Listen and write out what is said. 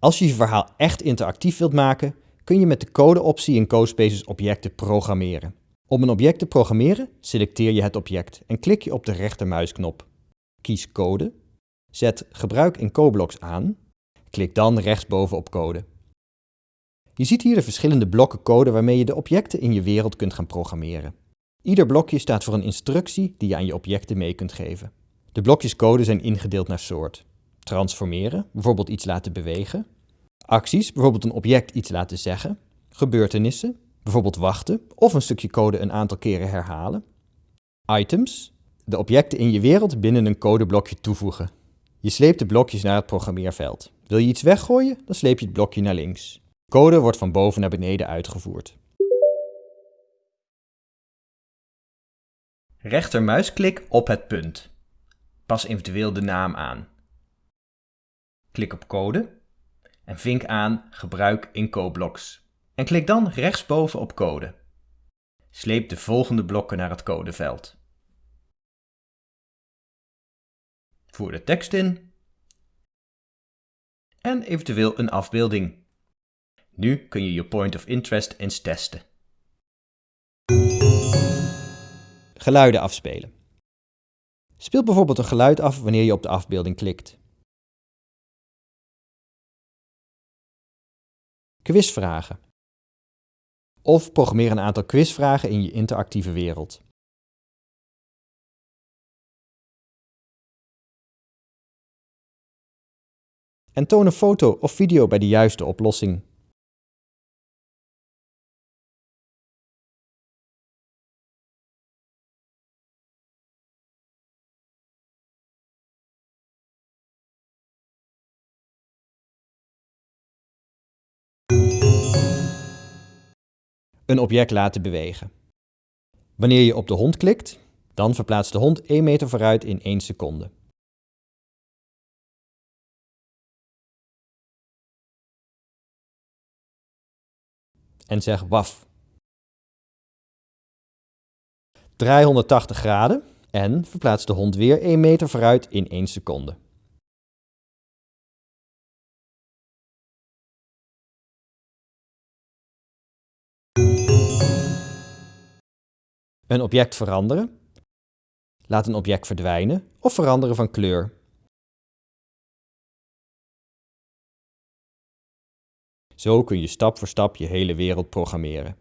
Als je je verhaal echt interactief wilt maken, kun je met de code-optie in CoSpaces objecten programmeren. Om een object te programmeren, selecteer je het object en klik je op de rechtermuisknop. Kies Code, zet Gebruik in CoBlocks aan, klik dan rechtsboven op Code. Je ziet hier de verschillende blokken code waarmee je de objecten in je wereld kunt gaan programmeren. Ieder blokje staat voor een instructie die je aan je objecten mee kunt geven. De blokjes code zijn ingedeeld naar soort. Transformeren, bijvoorbeeld iets laten bewegen. Acties, bijvoorbeeld een object iets laten zeggen. Gebeurtenissen, bijvoorbeeld wachten of een stukje code een aantal keren herhalen. Items, de objecten in je wereld binnen een codeblokje toevoegen. Je sleept de blokjes naar het programmeerveld. Wil je iets weggooien, dan sleep je het blokje naar links. Code wordt van boven naar beneden uitgevoerd. Rechtermuisklik op het punt. Pas eventueel de naam aan. Klik op code en vink aan Gebruik in CoBlocks. En klik dan rechtsboven op code. Sleep de volgende blokken naar het codeveld. Voer de tekst in en eventueel een afbeelding. Nu kun je je point of interest eens testen. Geluiden afspelen. Speel bijvoorbeeld een geluid af wanneer je op de afbeelding klikt. Quizvragen. Of programmeer een aantal quizvragen in je interactieve wereld. En toon een foto of video bij de juiste oplossing. Een object laten bewegen. Wanneer je op de hond klikt, dan verplaatst de hond 1 meter vooruit in 1 seconde. En zeg waf. Draai 180 graden en verplaats de hond weer 1 meter vooruit in 1 seconde. Een object veranderen. Laat een object verdwijnen of veranderen van kleur. Zo kun je stap voor stap je hele wereld programmeren.